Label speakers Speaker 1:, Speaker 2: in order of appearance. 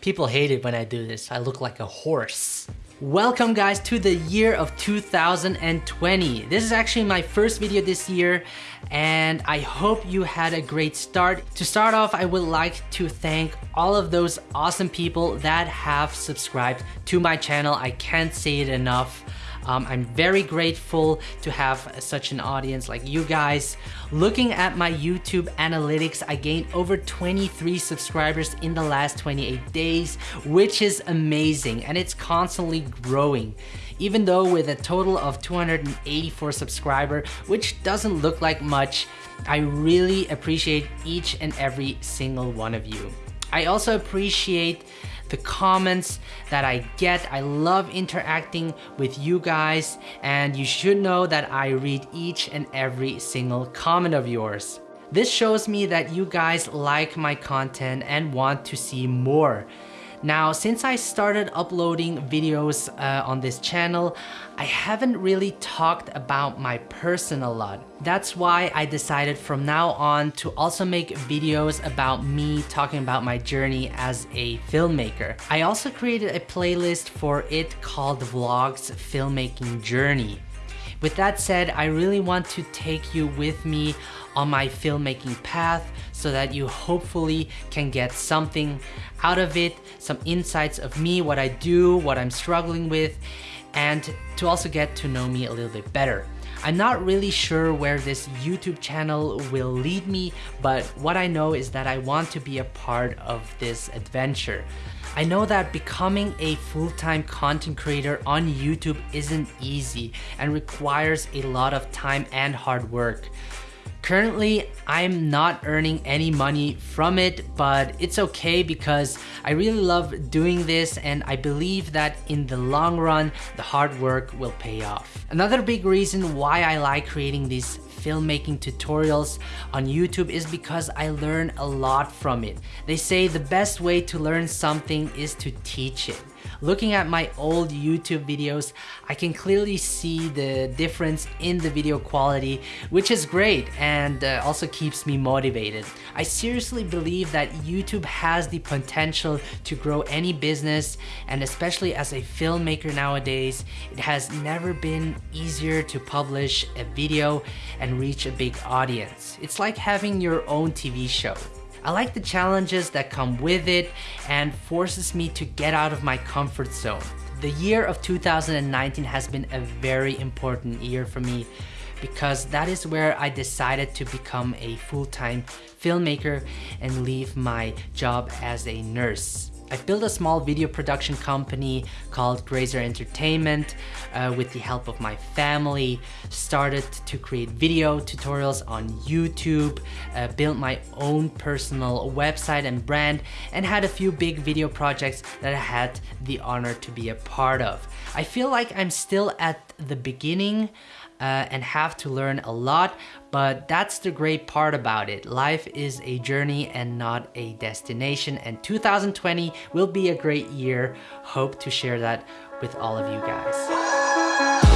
Speaker 1: People hate it when I do this. I look like a horse. Welcome guys to the year of 2020. This is actually my first video this year and I hope you had a great start. To start off, I would like to thank all of those awesome people that have subscribed to my channel. I can't say it enough. Um, I'm very grateful to have such an audience like you guys. Looking at my YouTube analytics, I gained over 23 subscribers in the last 28 days, which is amazing and it's constantly growing. Even though with a total of 284 subscriber, which doesn't look like much, I really appreciate each and every single one of you. I also appreciate the comments that I get. I love interacting with you guys and you should know that I read each and every single comment of yours. This shows me that you guys like my content and want to see more. Now, since I started uploading videos uh, on this channel, I haven't really talked about my person a lot. That's why I decided from now on to also make videos about me talking about my journey as a filmmaker. I also created a playlist for it called Vlogs Filmmaking Journey. With that said, I really want to take you with me on my filmmaking path so that you hopefully can get something out of it, some insights of me, what I do, what I'm struggling with, and to also get to know me a little bit better. I'm not really sure where this YouTube channel will lead me, but what I know is that I want to be a part of this adventure. I know that becoming a full-time content creator on YouTube isn't easy and requires a lot of time and hard work. Currently, I'm not earning any money from it, but it's okay because I really love doing this and I believe that in the long run, the hard work will pay off. Another big reason why I like creating these filmmaking tutorials on YouTube is because I learn a lot from it. They say the best way to learn something is to teach it. Looking at my old YouTube videos, I can clearly see the difference in the video quality, which is great and uh, also keeps me motivated. I seriously believe that YouTube has the potential to grow any business and especially as a filmmaker nowadays, it has never been easier to publish a video and reach a big audience. It's like having your own TV show. I like the challenges that come with it and forces me to get out of my comfort zone. The year of 2019 has been a very important year for me because that is where I decided to become a full-time filmmaker and leave my job as a nurse. I built a small video production company called Grazer Entertainment uh, with the help of my family, started to create video tutorials on YouTube, uh, built my own personal website and brand, and had a few big video projects that I had the honor to be a part of. I feel like I'm still at the beginning uh, and have to learn a lot, but that's the great part about it. Life is a journey and not a destination, and 2020 will be a great year. Hope to share that with all of you guys.